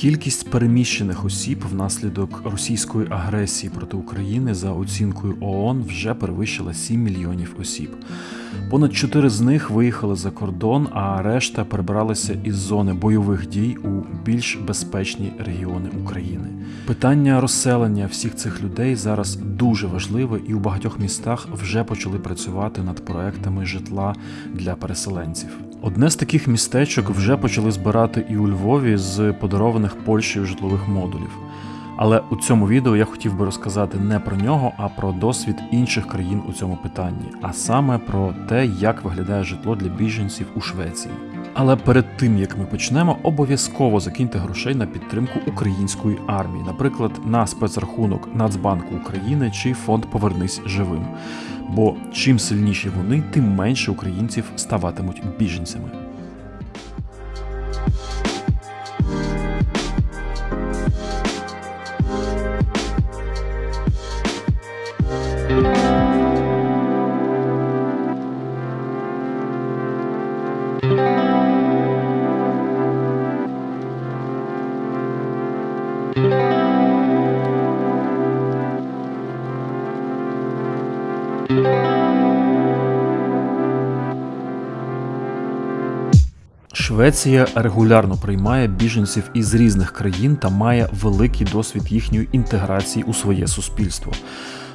Кількість переміщених осіб внаслідок російської агресії проти України за оцінкою ООН вже перевищила 7 мільйонів осіб. Понад 4 з них виїхали за кордон, а решта перебралися із зони бойових дій у більш безпечні регіони України. Питання розселення всіх цих людей зараз дуже важливе, і у багатьох містах вже почали працювати над проектами житла для переселенців. Одне з таких містечок вже почали збирати і у Львові з подарованих Польщею житлових модулів. Але у цьому відео я хотів би розказати не про нього, а про досвід інших країн у цьому питанні, а саме про те, як виглядає житло для біженців у Швеції. Але перед тим як ми почнемо, обов'язково закиньте грошей на підтримку української армії, наприклад, на спецрахунок Нацбанку України чи фонд Повернись живим. Бо чим сильніші вони, тим менше українців ставатимуть біженцями. Швеція регулярно приймає біженців із різних країн та має великий досвід їхньої інтеграції у своє суспільство.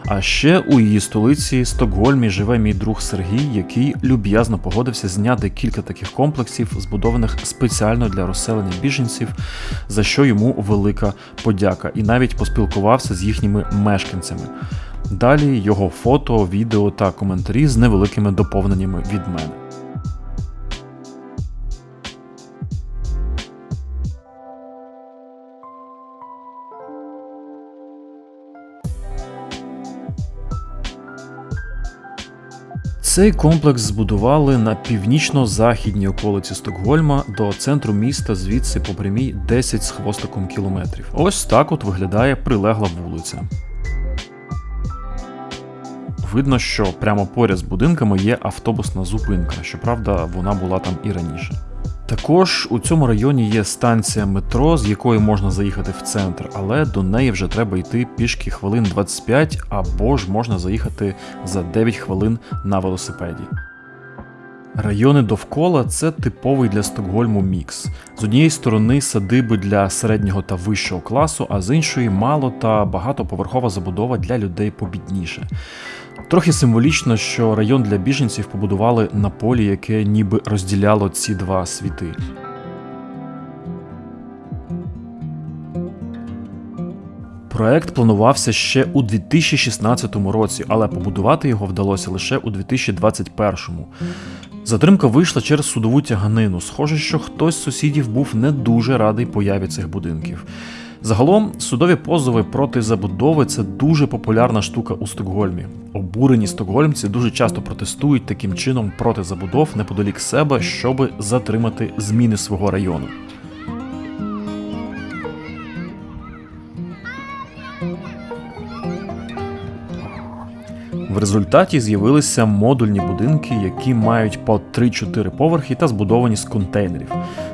А ще у її столиці Стокгольмі живе мій друг Сергій, який люб'язно погодився зняти кілька таких комплексів, збудованих спеціально для розселення біженців, за що йому велика подяка, і навіть поспілкувався з їхніми мешканцями. Далі його фото, відео та коментарі з невеликими доповненнями від мене. Цей комплекс збудували на північно-західній околиці Стокгольма до центру міста, звідси по прямій 10 з хвостиком кілометрів. Ось так от виглядає прилегла вулиця. Видно, що прямо поряд з будинками є автобусна зупинка, щоправда, вона була там і раніше. Також у цьому районі є станція метро, з якої можна заїхати в центр, але до неї вже треба йти пішки хвилин 25 або ж можна заїхати за 9 хвилин на велосипеді. Райони довкола це типовий для Стокгольму мікс. З однієї сторони садиби для середнього та вищого класу, а з іншої мало та багатоповерхова забудова для людей побідніше. Трохи символічно, що район для біженців побудували на полі, яке ніби розділяло ці два світи. Проект планувався ще у 2016 році, але побудувати його вдалося лише у 2021. Затримка вийшла через судову тяганину. Схоже, що хтось з сусідів був не дуже радий появі цих будинків. Загалом судові позови проти забудови це дуже популярна штука у Стокгольмі. Обурені стокгольмці дуже часто протестують таким чином проти забудов неподалік себе, щоби затримати зміни свого району. В результаті з'явилися модульні будинки, які мають по 3-4 поверхи та збудовані з контейнерів.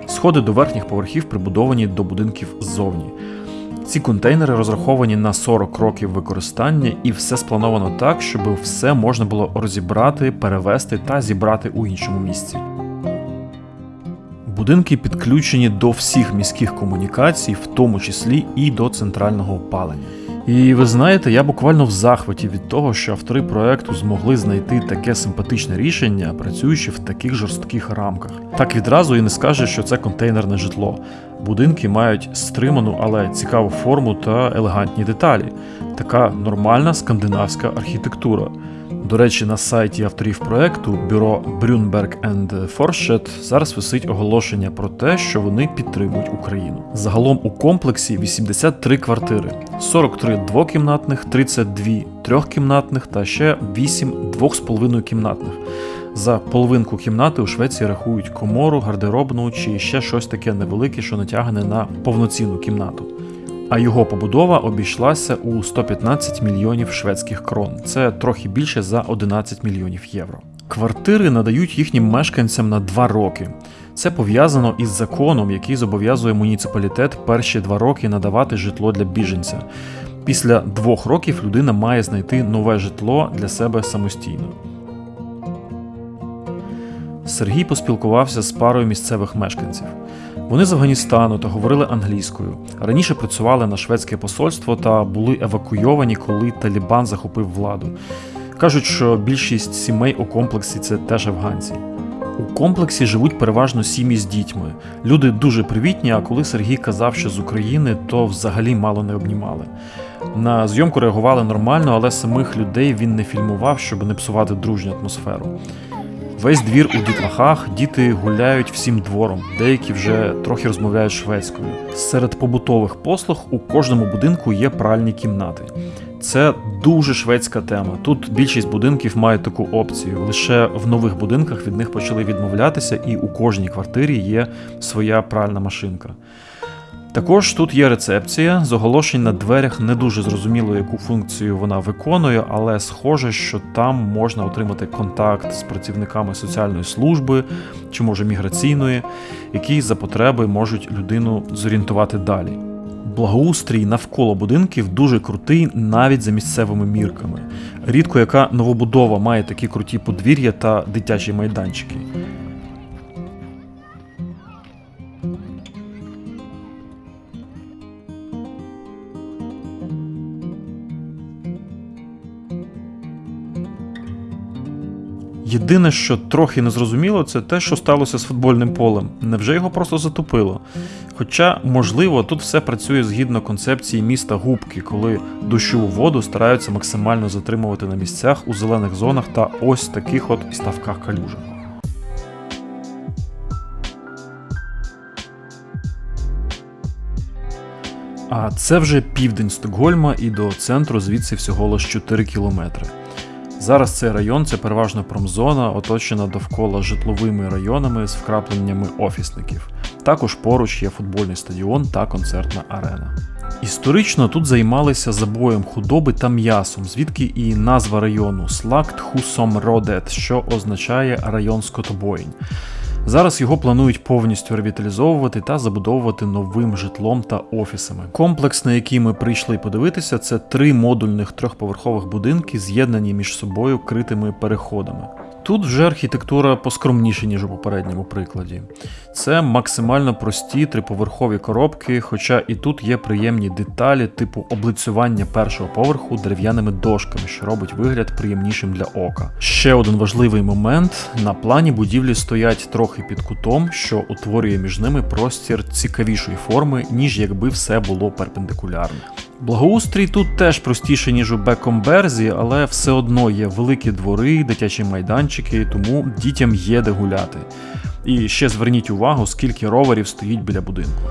Сходи до верхніх поверхів прибудовані до будинків ззовні. Ці контейнери розраховані на 40 років використання, і все сплановано так, щоб все можна було розібрати, перевести та зібрати у іншому місці. Будинки підключені до всіх міських комунікацій, в тому числі і до центрального опалення. І ви знаєте, я буквально в захваті від того, що автори проекту змогли знайти таке симпатичне рішення, працюючи в таких жорстких рамках. Так відразу і не скаже, що це контейнерне житло. Будинки мають стриману, але цікаву форму та елегантні деталі. Така нормальна скандинавська архітектура. До речі, на сайті авторів проекту бюро Brunberg and Forsted зараз висить оголошення про те, що вони підтримують Україну. Загалом у комплексі 83 квартири, 43 двокімнатних, 32 трьохкімнатних та ще 8 2,5 кімнатних. За половинку кімнати у Швеції рахують комору, гардеробну чи ще щось таке невелике, що натягне на повноцінну кімнату а його побудова обійшлася у 115 мільйонів шведських крон. Це трохи більше за 11 мільйонів євро. Квартири надають їхнім мешканцям на 2 роки. Це пов'язано із законом, який зобов'язує муніципалітет перші два роки надавати житло для біженця. Після двох років людина має знайти нове житло для себе самостійно. Сергій поспілкувався з парою місцевих мешканців. Вони з Афганістану та говорили англійською. Раніше працювали на шведське посольство та були евакуйовані, коли Талібан захопив владу. Кажуть, що більшість сімей у комплексі це теж афганці. У комплексі живуть переважно сім'ї з дітьми. Люди дуже привітні, а коли Сергій казав, що з України, то взагалі мало не обнімали. На зйомку реагували нормально, але самих людей він не фільмував, щоб не псувати дружню атмосферу. Весь двір у дітлахах, діти гуляють всім двором, деякі вже трохи розмовляють шведською. Серед побутових послуг у кожному будинку є пральні кімнати. Це дуже шведська тема. Тут більшість будинків мають таку опцію. Лише в нових будинках від них почали відмовлятися, і у кожній квартирі є своя пральна машинка. Також тут є рецепція з оголошень на дверях не дуже зрозуміло, яку функцію вона виконує, але схоже, що там можна отримати контакт з працівниками соціальної служби чи може міграційної, які за потреби можуть людину зорієнтувати далі. Благоустрій навколо будинків дуже крутий навіть за місцевими мірками. Рідко яка новобудова має такі круті подвір'я та дитячі майданчики. Єдине, що трохи незрозуміло, це те, що сталося з футбольним полем. Невже його просто затопило? Хоча, можливо, тут все працює згідно концепції міста губки, коли дощову воду стараються максимально затримувати на місцях у зелених зонах та ось таких от ставках калюжах. А це вже південь Стокгольма і до центру звідси всього лише 4 кілометри. Зараз цей район це переважно промзона, оточена довкола житловими районами з вкрапленнями офісників. Також поруч є футбольний стадіон та концертна арена. Історично тут займалися забоєм худоби та м'ясом, звідки і назва району Слакт Хусом Родет, що означає район скотобоїнь. Зараз його планують повністю ревіталізовувати та забудовувати новим житлом та офісами. Комплекс, на який ми прийшли подивитися, це три модульних трьохповерхових будинки, з'єднані між собою критими переходами. Тут вже архітектура поскромніша, ніж у попередньому прикладі. Це максимально прості триповерхові коробки, хоча і тут є приємні деталі, типу облицювання першого поверху дерев'яними дошками, що робить вигляд приємнішим для ока. Ще один важливий момент: на плані будівлі стоять трохи під кутом, що утворює між ними простір цікавішої форми, ніж якби все було перпендикулярне. Благоустрій тут теж простіше, ніж у Бекомберзі, але все одно є великі двори, дитячі майданчики, тому дітям є де гуляти. І ще зверніть увагу, скільки роверів стоїть біля будинку.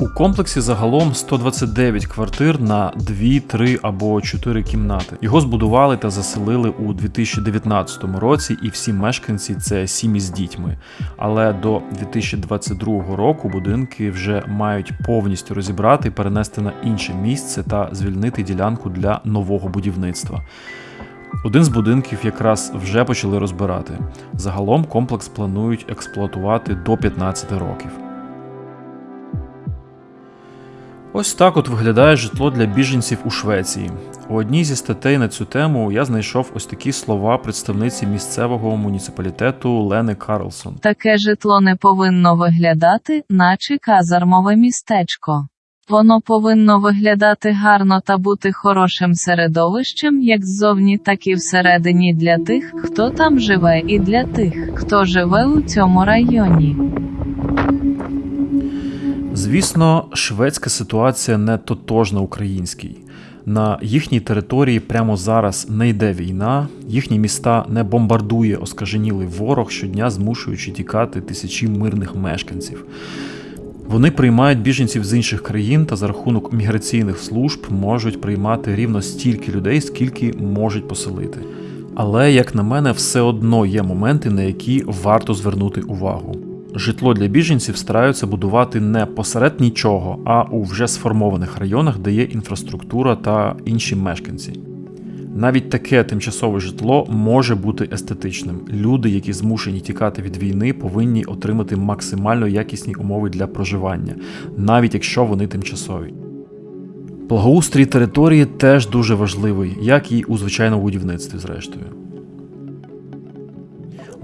У комплексі загалом 129 квартир на 2, 3 або 4 кімнати. Його збудували та заселили у 2019 році, і всі мешканці це сім'ї з дітьми. Але до 2022 року будинки вже мають повністю розібрати, перенести на інше місце та звільнити ділянку для нового будівництва. Один з будинків якраз вже почали розбирати. Загалом комплекс планують експлуатувати до 15 років. Ось так от виглядає житло для біженців у Швеції. У одній зі статей на цю тему я знайшов ось такі слова представниці місцевого муніципалітету Лени Карлсон. Таке житло не повинно виглядати, наче казармове містечко. Воно повинно виглядати гарно та бути хорошим середовищем як ззовні, так і всередині для тих, хто там живе, і для тих, хто живе у цьому районі. Звісно, шведська ситуація не тотожна українській. На їхній території прямо зараз не йде війна, їхні міста не бомбардує оскаженілий ворог щодня, змушуючи тікати тисячі мирних мешканців. Вони приймають біженців з інших країн та за рахунок міграційних служб можуть приймати рівно стільки людей, скільки можуть поселити. Але, як на мене, все одно є моменти, на які варто звернути увагу. Житло для біженців стараються будувати не посеред нічого, а у вже сформованих районах, де є інфраструктура та інші мешканці. Навіть таке тимчасове житло може бути естетичним. Люди, які змушені тікати від війни, повинні отримати максимально якісні умови для проживання, навіть якщо вони тимчасові. Благоустрій території теж дуже важливий, як і у звичайному будівництві, зрештою.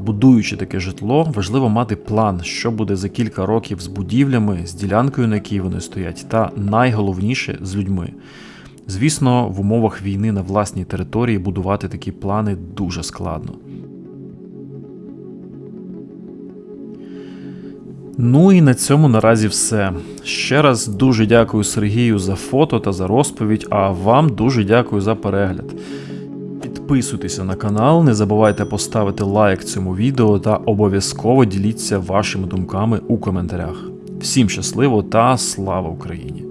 Будуючи таке житло, важливо мати план, що буде за кілька років з будівлями, з ділянкою, на якій вони стоять, та найголовніше з людьми. Звісно, в умовах війни на власній території будувати такі плани дуже складно. Ну і на цьому наразі все. Ще раз дуже дякую Сергію за фото та за розповідь, а вам дуже дякую за перегляд. Підписуйтеся на канал, не забувайте поставити лайк цьому відео та обов'язково діліться вашими думками у коментарях. Всім щасливо та слава Україні!